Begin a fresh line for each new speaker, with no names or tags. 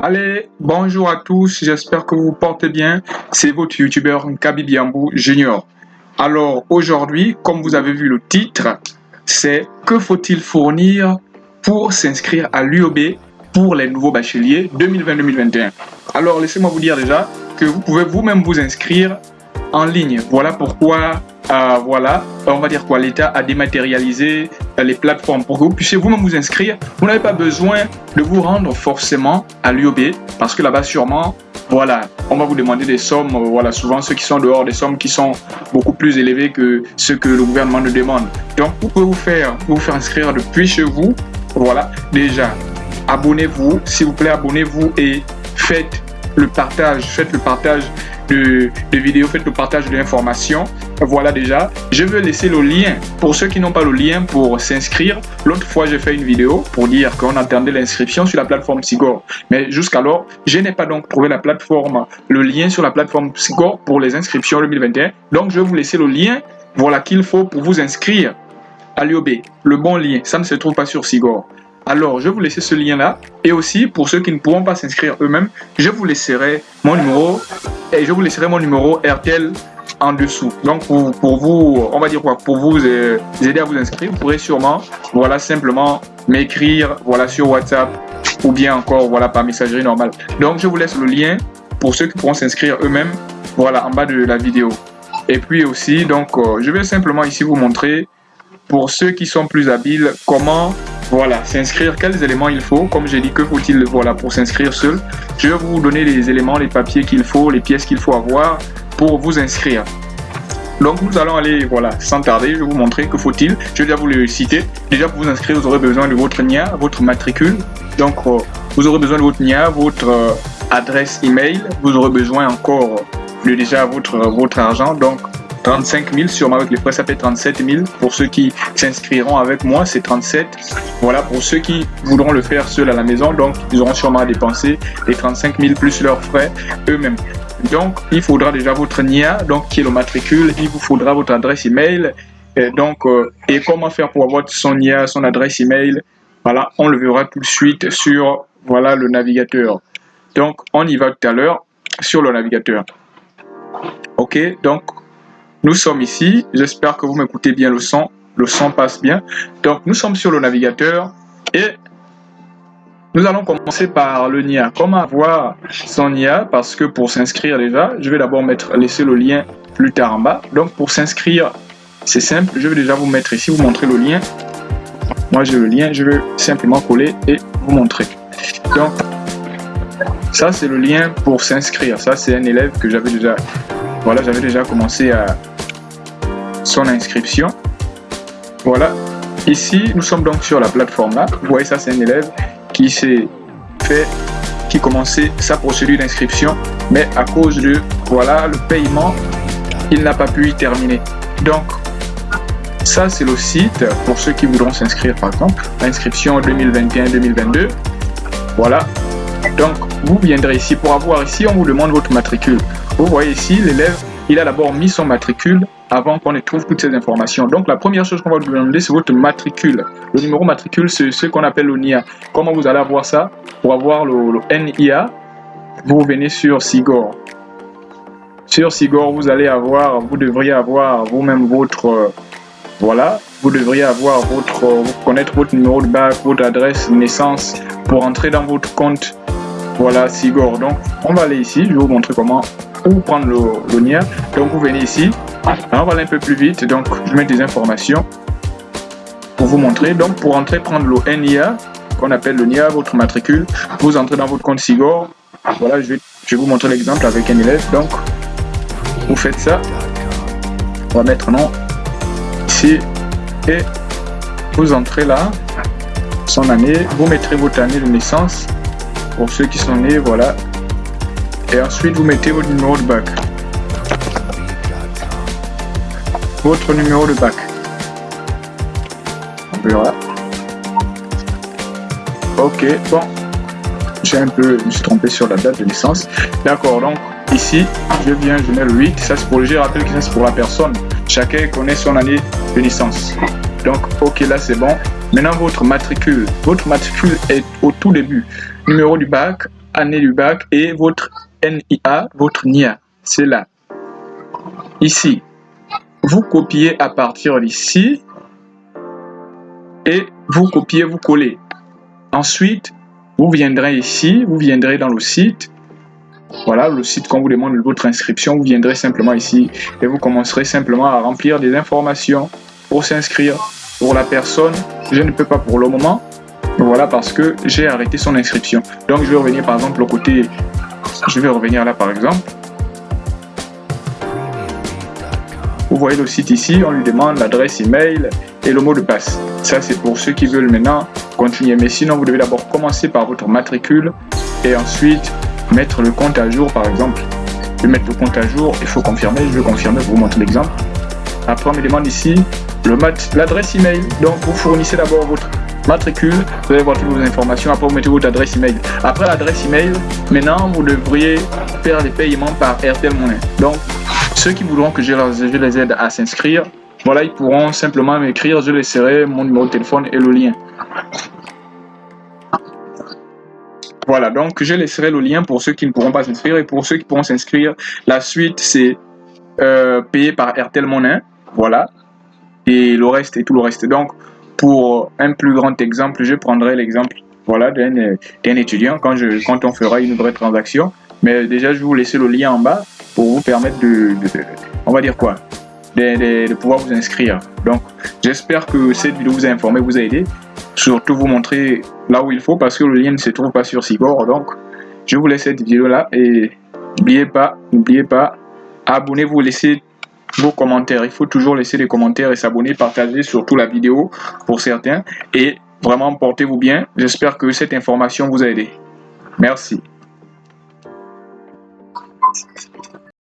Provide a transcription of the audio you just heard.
Allez, bonjour à tous, j'espère que vous vous portez bien. C'est votre youtubeur Kabibiambou Junior. Alors aujourd'hui, comme vous avez vu le titre, c'est que faut-il fournir pour s'inscrire à l'UOB pour les nouveaux bacheliers 2020-2021. Alors laissez-moi vous dire déjà que vous pouvez vous-même vous inscrire en ligne. Voilà pourquoi euh, voilà, on va dire quoi, l'État a dématérialisé les plateformes pour que vous puissiez vous-même vous inscrire. Vous n'avez pas besoin de vous rendre forcément à l'UOB parce que là-bas sûrement, voilà, on va vous demander des sommes, euh, voilà, souvent ceux qui sont dehors, des sommes qui sont beaucoup plus élevées que ce que le gouvernement nous demande. Donc vous pouvez vous faire, vous faire inscrire depuis chez vous. Voilà, déjà, abonnez-vous, s'il vous plaît, abonnez-vous et faites le partage, faites le partage de, vidéos, faites le partage de l'information. Voilà déjà. Je vais laisser le lien pour ceux qui n'ont pas le lien pour s'inscrire. L'autre fois, j'ai fait une vidéo pour dire qu'on attendait l'inscription sur la plateforme Sigor. Mais jusqu'alors, je n'ai pas donc trouvé la plateforme, le lien sur la plateforme Sigor pour les inscriptions 2021. Donc, je vais vous laisser le lien voilà qu'il faut pour vous inscrire à l'UOB. Le bon lien, ça ne se trouve pas sur Sigor. Alors, je vais vous laisser ce lien-là. Et aussi, pour ceux qui ne pourront pas s'inscrire eux-mêmes, je vous laisserai mon numéro et je vous laisserai mon numéro RTL en dessous. Donc, pour, vous, on va dire quoi, pour vous euh, aider à vous inscrire, vous pourrez sûrement, voilà, simplement m'écrire, voilà, sur WhatsApp ou bien encore, voilà, par messagerie normale. Donc, je vous laisse le lien pour ceux qui pourront s'inscrire eux-mêmes, voilà, en bas de la vidéo. Et puis aussi, donc, euh, je vais simplement ici vous montrer, pour ceux qui sont plus habiles, comment voilà, s'inscrire, quels éléments il faut? Comme j'ai dit, que faut-il? Voilà, pour s'inscrire seul Je vais vous donner les éléments, les papiers qu'il faut, les pièces qu'il faut avoir pour vous inscrire. Donc nous allons aller, voilà, sans tarder, je vais vous montrer que faut-il. Je vais déjà vous le citer. Déjà pour vous inscrire, vous aurez besoin de votre NIA, votre matricule. Donc euh, vous aurez besoin de votre NIA, votre euh, adresse email. Vous aurez besoin encore de déjà votre, votre argent. Donc 35 000, sûrement avec les frais, ça fait 37 000. Pour ceux qui s'inscriront avec moi, c'est 37. Voilà, pour ceux qui voudront le faire seuls à la maison, donc ils auront sûrement à dépenser les 35 000 plus leurs frais eux-mêmes. Donc, il faudra déjà votre NIA, donc qui est le matricule, il vous faudra votre adresse email. Et donc, euh, et comment faire pour avoir son NIA, son adresse email? Voilà, on le verra tout de suite sur voilà le navigateur. Donc, on y va tout à l'heure sur le navigateur. Ok, donc nous sommes ici, j'espère que vous m'écoutez bien le son, le son passe bien. Donc nous sommes sur le navigateur et nous allons commencer par le NIA. Comment avoir son NIA Parce que pour s'inscrire déjà, je vais d'abord mettre laisser le lien plus tard en bas. Donc pour s'inscrire, c'est simple, je vais déjà vous mettre ici, vous montrer le lien. Moi j'ai le lien, je vais simplement coller et vous montrer. Donc ça c'est le lien pour s'inscrire. Ça c'est un élève que j'avais déjà voilà, j'avais déjà commencé à son inscription. Voilà. Ici, nous sommes donc sur la plateforme là. Vous voyez, ça, c'est un élève qui s'est fait, qui commençait sa procédure d'inscription, mais à cause de, voilà, le paiement, il n'a pas pu y terminer. Donc, ça, c'est le site pour ceux qui voudront s'inscrire, par exemple, inscription 2021-2022. Voilà. Donc, vous viendrez ici. Pour avoir ici, on vous demande votre matricule. Vous voyez ici, l'élève, il a d'abord mis son matricule avant qu'on ne trouve toutes ces informations. Donc la première chose qu'on va vous demander, c'est votre matricule. Le numéro matricule, c'est ce qu'on appelle le NIA. Comment vous allez avoir ça Pour avoir le, NIA, vous venez sur Sigor. Sur Sigor, vous allez avoir, vous devriez avoir vous-même votre, euh, voilà, vous devriez avoir votre, vous connaître votre numéro de bac, votre adresse naissance pour entrer dans votre compte. Voilà, Sigor. Donc, on va aller ici, je vais vous montrer comment ou prendre le, NIA. Donc vous venez ici, on va aller un peu plus vite, donc je mets des informations pour vous montrer. Donc pour entrer, prendre le NIA, qu'on appelle le NIA, votre matricule, vous entrez dans votre compte Sigor. Voilà, je vais, je vais vous montrer l'exemple avec un élève. Donc vous faites ça, on va mettre nom ici et vous entrez là, son année, vous mettrez votre année de naissance pour ceux qui sont nés, voilà, et ensuite vous mettez votre numéro de bac. Votre numéro de bac. Voilà. Ok, bon. J'ai un peu, je suis trompé sur la date de naissance. D'accord, donc ici, je viens, je mets le 8. Ça c'est pour le je rappelle que ça c'est pour la personne. Chacun connaît son année de naissance. Donc, ok, là c'est bon. Maintenant, votre matricule. Votre matricule est au tout début. Numéro du bac, année du bac et votre NIA, votre NIA. C'est là. Ici. Vous copiez à partir d'ici et vous copiez, vous collez. Ensuite, vous viendrez ici, vous viendrez dans le site. Voilà, le site qu'on vous demande votre inscription, vous viendrez simplement ici et vous commencerez simplement à remplir des informations pour s'inscrire. Pour la personne, je ne peux pas pour le moment, voilà parce que j'ai arrêté son inscription. Donc je vais revenir par exemple au côté, je vais revenir là par exemple. Vous voyez le site ici, on lui demande l'adresse email et le mot de passe. Ça c'est pour ceux qui veulent maintenant continuer. Mais sinon vous devez d'abord commencer par votre matricule et ensuite mettre le compte à jour par exemple. Je vais mettre le compte à jour, il faut confirmer, je vais confirmer pour vous montrer l'exemple. Après on me demande ici l'adresse email. Donc vous fournissez d'abord votre matricule, vous allez voir toutes vos informations, après vous mettez votre adresse email. Après l'adresse email, maintenant vous devriez faire les paiements par Airtel Money. Donc ceux qui voudront que je, les aide à s'inscrire, voilà, ils pourront simplement m'écrire, je laisserai mon numéro de téléphone et le lien. Voilà, donc je laisserai le lien pour ceux qui ne pourront pas s'inscrire et pour ceux qui pourront s'inscrire, la suite c'est euh, payé par Airtel Money, voilà, et le reste et tout le reste. Donc pour un plus grand exemple, je prendrai l'exemple voilà, d'un étudiant quand, je, quand on fera une vraie transaction. Mais déjà, je vous laisser le lien en bas pour vous permettre de, on va dire quoi, de, pouvoir vous inscrire. Donc, j'espère que cette vidéo vous a informé, vous a aidé. Surtout vous montrer là où il faut parce que le lien ne se trouve pas sur Cibor. Donc, je vous laisse cette vidéo là et n'oubliez pas, n'oubliez pas, abonnez-vous, laissez vos commentaires. Il faut toujours laisser des commentaires et s'abonner, partager surtout la vidéo pour certains. Et vraiment, portez-vous bien. J'espère que cette information vous a aidé. Merci.